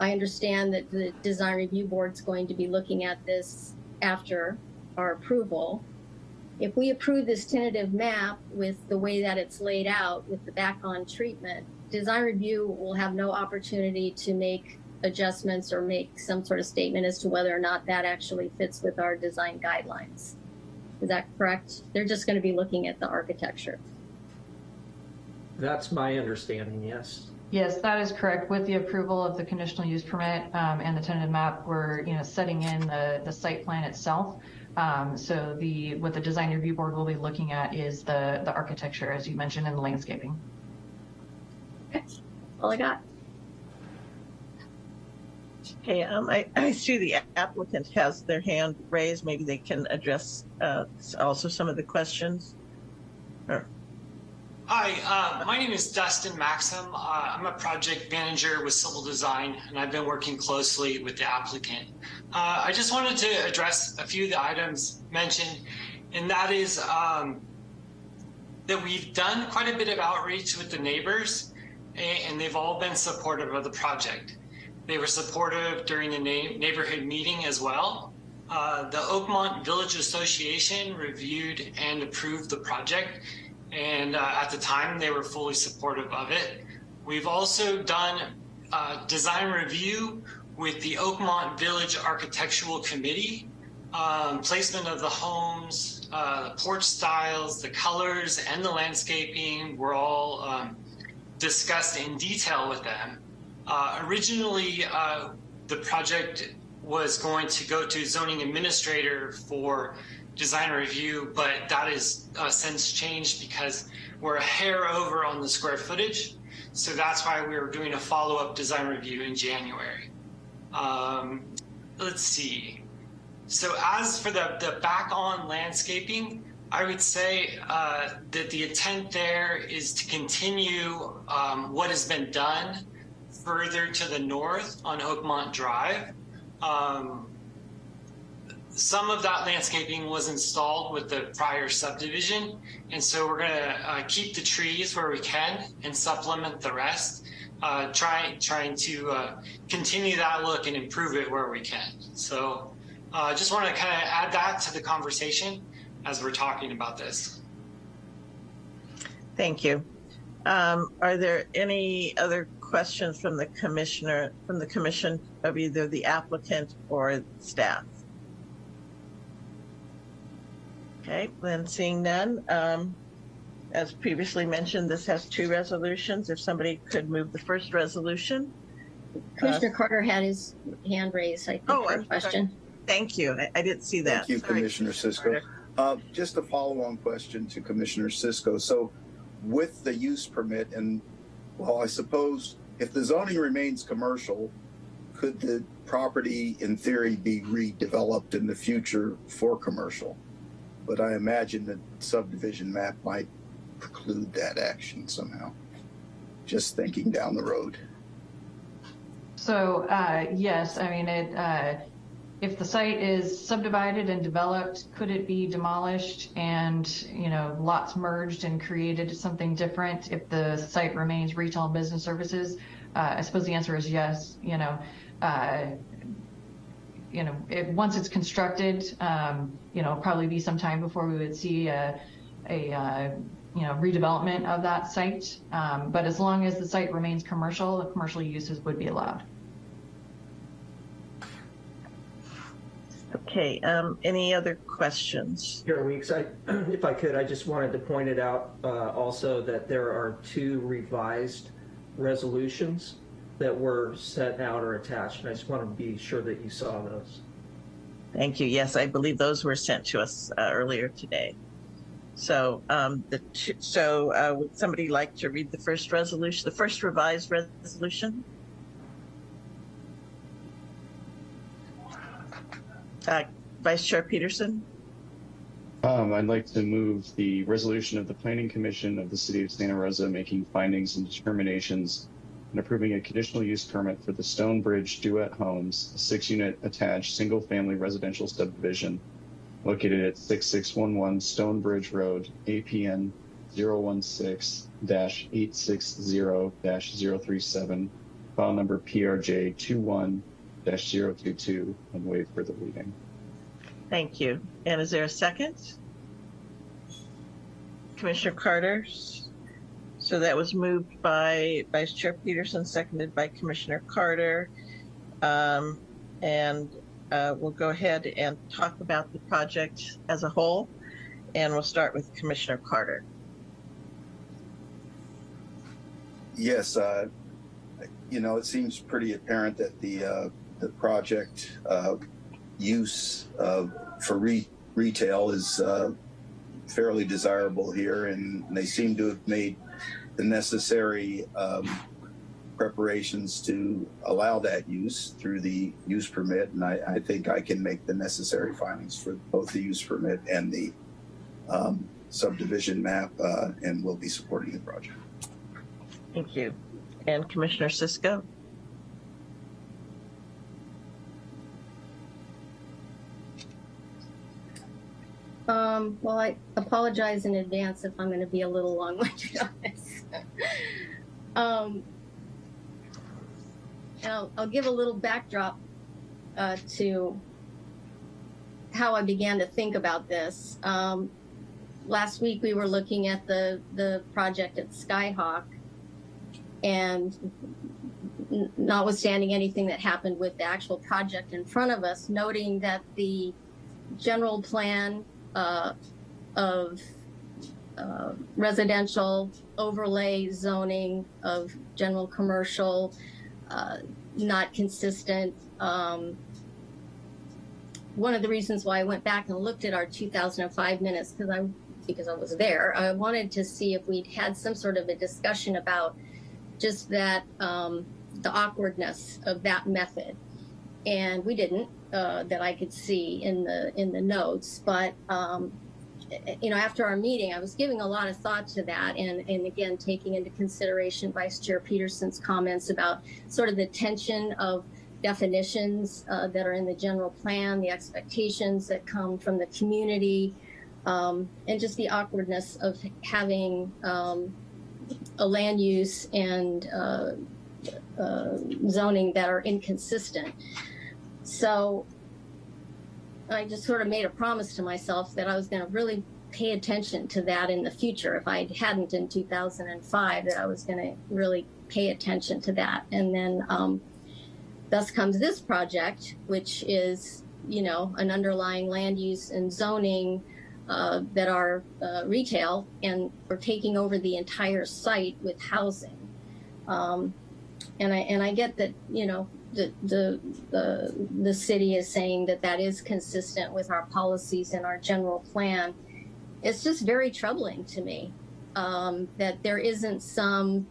I understand that the design review board's going to be looking at this after our approval. If we approve this tentative map with the way that it's laid out with the back on treatment, design review will have no opportunity to make adjustments or make some sort of statement as to whether or not that actually fits with our design guidelines. Is that correct? They're just going to be looking at the architecture. That's my understanding, yes. Yes, that is correct. With the approval of the conditional use permit um, and the tentative map, we're, you know, setting in the, the site plan itself Um, so the what the design review board will be looking at is the the architecture, as you mentioned, and the landscaping. All I got. Okay, um, I, I see the applicant has their hand raised. Maybe they can address, uh, also some of the questions. Or- Hi, uh, my name is Dustin Maxim. Uh, I'm a project manager with Civil Design, and I've been working closely with the applicant. Uh, I just wanted to address a few of the items mentioned, and that is um, that we've done quite a bit of outreach with the neighbors, and, they've all been supportive of the project. They were supportive during the neighborhood meeting as well. Uh, the Oakmont Village Association reviewed and approved the project, and uh, at the time they were fully supportive of it. We've also done uh, design review with the Oakmont Village Architectural Committee, um, placement of the homes, uh, the porch styles, the colors, and the landscaping were all um, discussed in detail with them. Uh, originally, uh, the project was going to go to zoning administrator for design review, but that is uh, since changed because we're a hair over on the square footage. So that's why we were doing a follow-up design review in January. Um, let's see. So as for the, the back on landscaping, I would say uh, that the intent there is to continue um, what has been done further to the north on Oakmont Drive. Um, some of that landscaping was installed with the prior subdivision, and so we're going to uh, keep the trees where we can and supplement the rest, uh, trying trying to uh, continue that look and improve it where we can. So, I just want to kind of add that to the conversation as we're talking about this. Thank you. Um, are there any other questions from the commissioner, from the commission of either the applicant or staff? Okay, then seeing none, um, as previously mentioned, this has two resolutions. If somebody could move the first resolution. Commissioner Carter had his hand raised, I think, Oh, for I'm a sorry. question. Thank you. I, I didn't see that. Thank you, Sorry. Commissioner Cisco. Uh, Just a follow-on question to Commissioner Cisco. So with the use permit and, well, I suppose if the zoning remains commercial, could the property in theory be redeveloped in the future for commercial? But I imagine the subdivision map might preclude that action somehow. Just thinking down the road. So uh, yes, I mean it. Uh, if the site is subdivided and developed, could it be demolished and you know lots merged and created something different? If the site remains retail and business services, uh, I suppose the answer is yes. You know, uh, you know, it, once it's constructed, um, you know, probably be some time before we would see a, a uh, you know redevelopment of that site. Um, but as long as the site remains commercial, the commercial uses would be allowed. Okay, um, any other questions? Here, Weeks, I, [CLEARS THROAT] if I could, I just wanted to point it out uh, also that there are two revised resolutions that were sent out or attached, and I just want to be sure that you saw those. Thank you. Yes, I believe those were sent to us uh, earlier today. So, um, the two, so uh, would somebody like to read the first resolution, the first revised resolution? Uh, Vice Chair Peterson? Um, I'd like to move the resolution of the Planning Commission of the City of Santa Rosa making findings and determinations and approving a conditional use permit for the Stonebridge Duet Homes, a six-unit attached single-family residential subdivision located at 6611 Stonebridge Road, APN 016-860-037, file number PRJ 21-022, and waive further reading. Thank you. And is there a second? Commissioner Carter? So that was moved by Vice Chair Peterson, seconded by Commissioner Carter. Um, and uh, we'll go ahead and talk about the project as a whole. And we'll start with Commissioner Carter. Yes, uh, you know, it seems pretty apparent that the, uh, the project, uh, use, for re, retail is uh, fairly desirable here, and they seem to have made the necessary um, preparations to allow that use through the use permit. And I, I think I can make the necessary findings for both the use permit and the um, subdivision map, uh, and will be supporting the project. Thank you. And Commissioner Cisco? Um, well, I apologize in advance if I'm going to be a little long-winded [LAUGHS] on this. [LAUGHS] um, I'll, I'll give a little backdrop uh, to how I began to think about this. Um, last week we were looking at the the project at Skyhawk, and notwithstanding anything that happened with the actual project in front of us, noting that the general plan uh, of uh, residential overlay zoning of general commercial, uh, not consistent. Um, one of the reasons why I went back and looked at our 2005 minutes because I because I was there, I wanted to see if we'd had some sort of a discussion about just that um, the awkwardness of that method, and we didn't uh, that I could see in the in the notes. But um, you know, after our meeting, I was giving a lot of thought to that, and and again taking into consideration Vice Chair Peterson's comments about sort of the tension of definitions uh, that are in the general plan, the expectations that come from the community, um, and just the awkwardness of having um, a land use and uh, uh, zoning that are inconsistent. So I just sort of made a promise to myself that I was going to really pay attention to that in the future. If I hadn't in 2005, that I was going to really pay attention to that. And then um, thus comes this project, which is, you know, an underlying land use and zoning uh, that are uh, retail, and we're taking over the entire site with housing. Um, and I and I get that, you know, the, the the city is saying that that is consistent with our policies and our general plan. It's just very troubling to me um, that there isn't some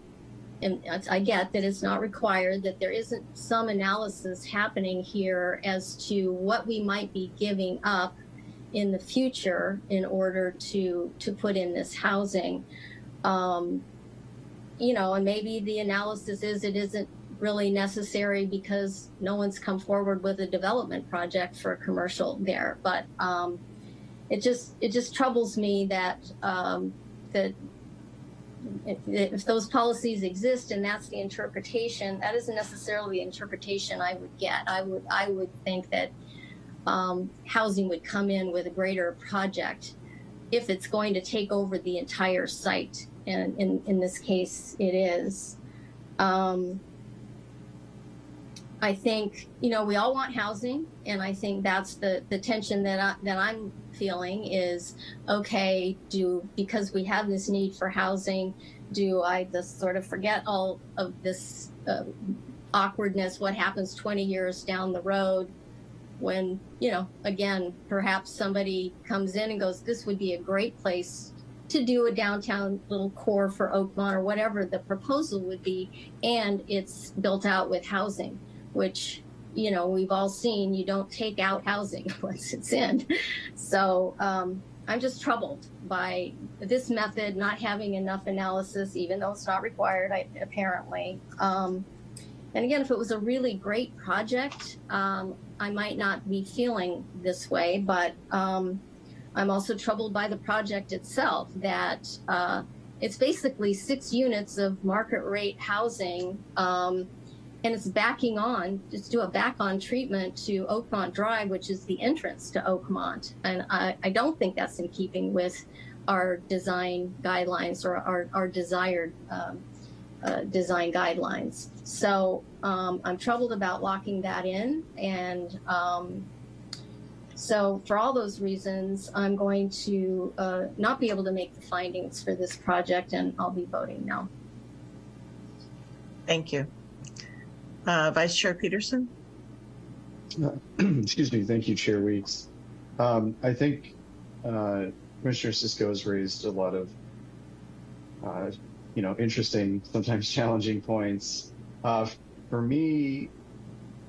and I get that it's not required, that there isn't some analysis happening here as to what we might be giving up in the future in order to to put in this housing. Um, you know, and maybe the analysis is it isn't really necessary because no one's come forward with a development project for a commercial there. But um, it just it just troubles me that um, that if, if those policies exist and that's the interpretation, that isn't necessarily the interpretation I would get. I would I would think that um, housing would come in with a greater project if it's going to take over the entire site. And in, in this case, it is. Um, I think, you know, we all want housing. And I think that's the, the tension that, I, that I'm feeling is, okay, do, because we have this need for housing, do I just sort of forget all of this uh, awkwardness, what happens 20 years down the road when, you know, again, perhaps somebody comes in and goes, this would be a great place to do a downtown little core for Oakmont or whatever the proposal would be, and it's built out with housing, which you know we've all seen. You don't take out housing [LAUGHS] once it's in, so um, I'm just troubled by this method not having enough analysis, even though it's not required, I, apparently. Um, and again, if it was a really great project, um, I might not be feeling this way, but um, I'm also troubled by the project itself that uh, it's basically six units of market rate housing um, and it's backing on, just do a back on treatment to Oakmont Drive, which is the entrance to Oakmont. And I, I don't think that's in keeping with our design guidelines or our, our desired um, uh, design guidelines. So um, I'm troubled about locking that in. And um, so for all those reasons, I'm going to uh, not be able to make the findings for this project and I'll be voting no. Thank you. Uh, Vice Chair Peterson? [CLEARS THROAT] Excuse me. Thank you, Chair Weeks. Um, I think uh, Commissioner Cisco has raised a lot of, uh, you know, interesting, sometimes [LAUGHS] challenging points. Uh, for me,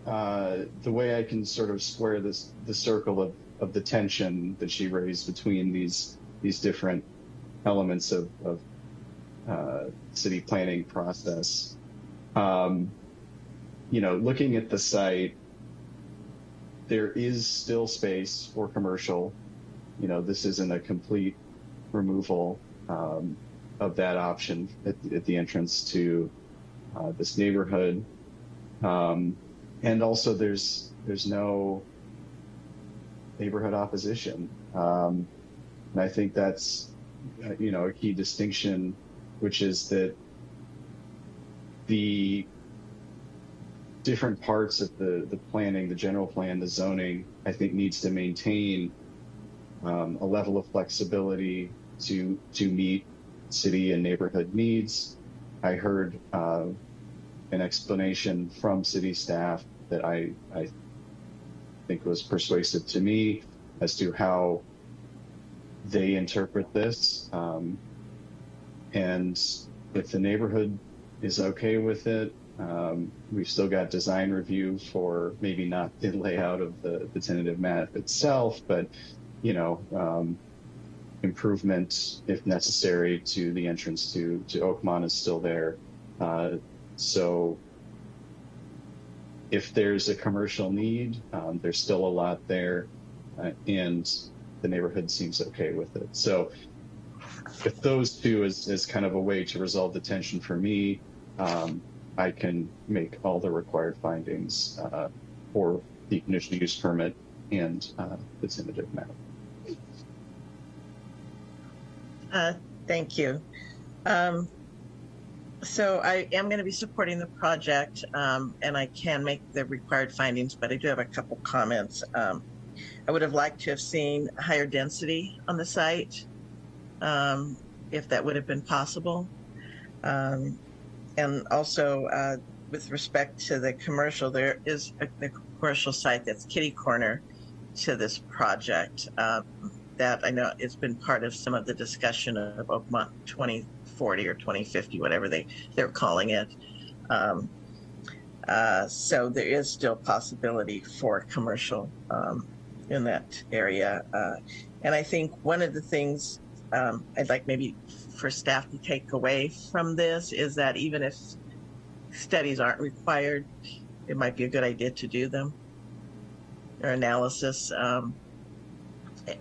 uh, the way I can sort of square this the circle of, of the tension that she raised between these these different elements of, of uh, city planning process. Um, you know, looking at the site, there is still space for commercial. You know, this isn't a complete removal um, of that option at, at the entrance to uh, this neighborhood. Um, and also, there's there's no neighborhood opposition, um, and I think that's uh, you know a key distinction, which is that the different parts of the, the planning, the general plan, the zoning, I think needs to maintain um, a level of flexibility to to meet city and neighborhood needs. I heard uh, an explanation from city staff that I, I think was persuasive to me as to how they interpret this. Um, and if the neighborhood is okay with it, um, we've still got design review for maybe not the layout of the, the tentative map itself, but you know, um, improvement if necessary to the entrance to to Oakmont is still there. Uh, so if there's a commercial need, um, there's still a lot there, uh, and the neighborhood seems okay with it. So if those two is, is kind of a way to resolve the tension for me, um, I can make all the required findings uh, for the conditional use permit and uh, the tentative map. Uh, Thank you. Um, So I am going to be supporting the project um, and I can make the required findings, but I do have a couple comments. Um, I would have liked to have seen higher density on the site, um, if that would have been possible. Um, And also, uh, with respect to the commercial, there is a a commercial site that's kitty corner to this project. um, That I know it's been part of some of the discussion of Oakmont 2040 or 2050, whatever they, they're calling it. Um, uh, So there is still possibility for commercial um, in that area. Uh, And I think one of the things um, I'd like maybe for staff to take away from this is that even if studies aren't required, it might be a good idea to do them or analysis. Um,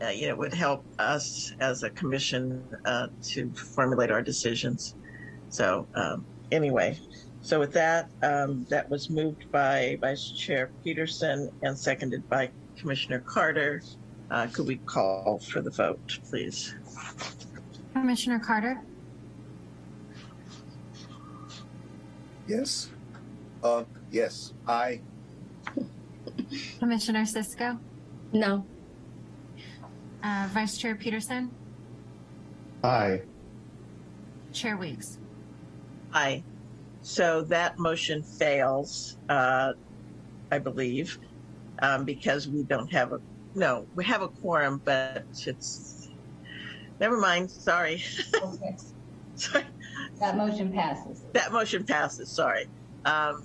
uh, you know, would help us as a commission uh, to formulate our decisions. So um, anyway, so with that, um, that was moved by Vice Chair Peterson and seconded by Commissioner Carter. Uh, could we call for the vote, please? Commissioner Carter, Yes. Uh, yes. I. Commissioner Cisco, No. uh, Vice Chair Peterson, Aye. Chair Weeks. Aye. So that motion fails, uh, I believe, um, because we don't have a, no, we have a quorum, but it's, never mind, sorry. Okay. [LAUGHS] Sorry. That motion passes. That motion passes, sorry. Um,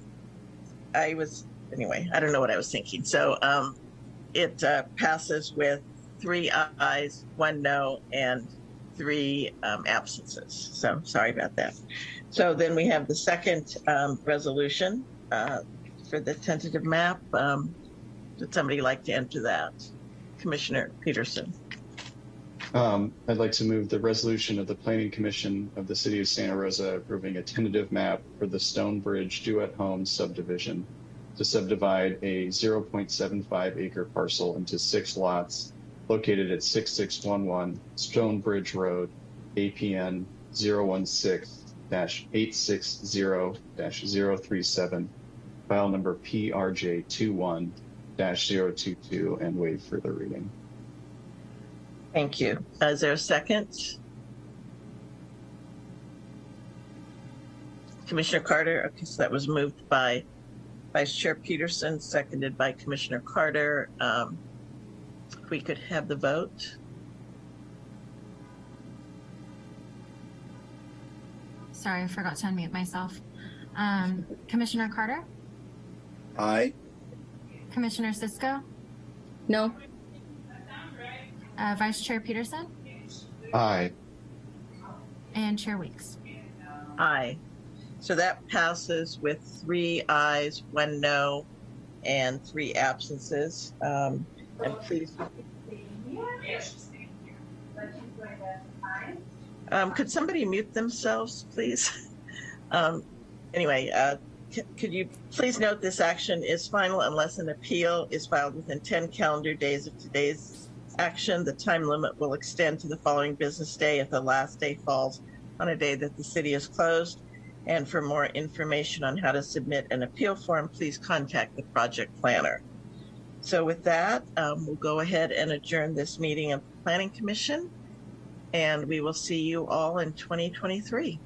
I was, anyway, I don't know what I was thinking. So, um, it, uh, passes with three ayes, one no, and three, um, absences. So, sorry about that. So then we have the second, um, resolution, uh, for the tentative map. Um, would somebody like to enter that? Commissioner Peterson. Um, I'd like to move the resolution of the Planning Commission of the City of Santa Rosa approving a tentative map for the Stonebridge Duet Homes subdivision to subdivide a 0.75 acre parcel into six lots located at 6611 Stonebridge Road, APN 016-860-037, file number PRJ21-022, and waive further reading. Thank you. Uh, Is there a second? Commissioner Carter, okay, so that was moved by Vice Chair Peterson, seconded by Commissioner Carter. Um, If we could have the vote. Sorry, I forgot to unmute myself. Um, Commissioner Carter, Aye. Commissioner Cisco, No? Uh, Vice Chair Peterson, Aye. and Chair Weeks. Aye. So that passes with three ayes, one no, and three absences. Um, and please. Um, could somebody mute themselves, please? [LAUGHS] Um, anyway, uh, could you please note this action is final unless an appeal is filed within 10 calendar days of today's action. The time limit will extend to the following business day if the last day falls on a day that the city is closed. And for more information on how to submit an appeal form, please contact the project planner. So with that, um, we'll go ahead and adjourn this meeting of the Planning Commission. And we will see you all in 2023.